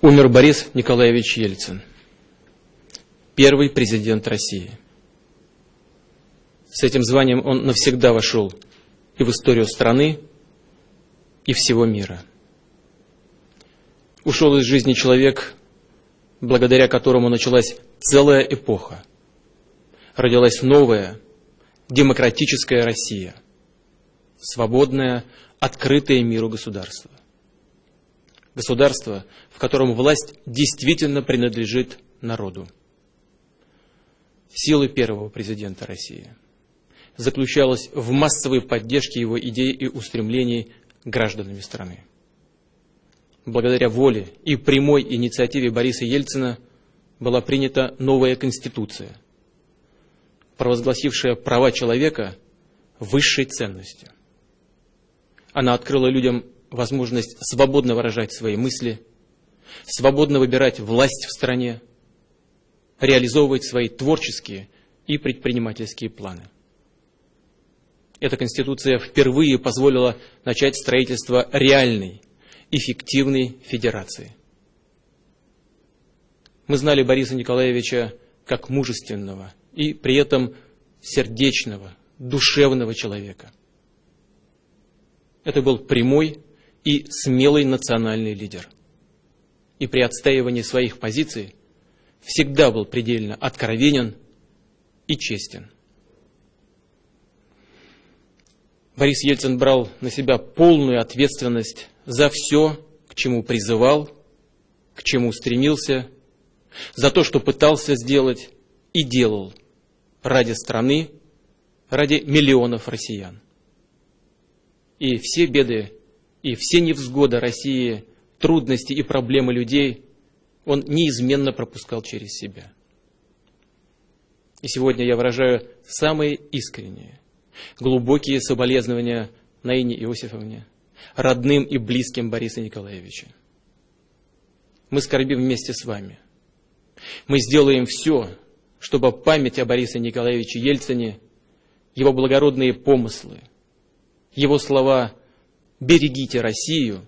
Умер Борис Николаевич Ельцин, первый президент России. С этим званием он навсегда вошел и в историю страны, и всего мира. Ушел из жизни человек, благодаря которому началась целая эпоха. Родилась новая, демократическая Россия, свободная, открытое миру государство. Государство, в котором власть действительно принадлежит народу. Силы первого президента России заключалась в массовой поддержке его идей и устремлений гражданами страны. Благодаря воле и прямой инициативе Бориса Ельцина была принята новая Конституция, провозгласившая права человека высшей ценностью. Она открыла людям возможность свободно выражать свои мысли, свободно выбирать власть в стране, реализовывать свои творческие и предпринимательские планы. Эта Конституция впервые позволила начать строительство реальной, эффективной федерации. Мы знали Бориса Николаевича как мужественного и при этом сердечного, душевного человека. Это был прямой и смелый национальный лидер. И при отстаивании своих позиций всегда был предельно откровенен и честен. Борис Ельцин брал на себя полную ответственность за все, к чему призывал, к чему стремился, за то, что пытался сделать и делал ради страны, ради миллионов россиян и все беды, и все невзгоды России, трудности и проблемы людей он неизменно пропускал через себя. И сегодня я выражаю самые искренние, глубокие соболезнования Наине Иосифовне, родным и близким Бориса Николаевича. Мы скорбим вместе с вами. Мы сделаем все, чтобы память о Борисе Николаевиче Ельцине, его благородные помыслы, его слова «берегите Россию»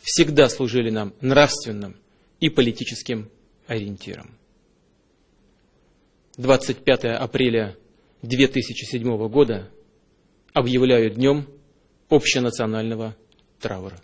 всегда служили нам нравственным и политическим ориентиром. 25 апреля 2007 года объявляю днем общенационального траура.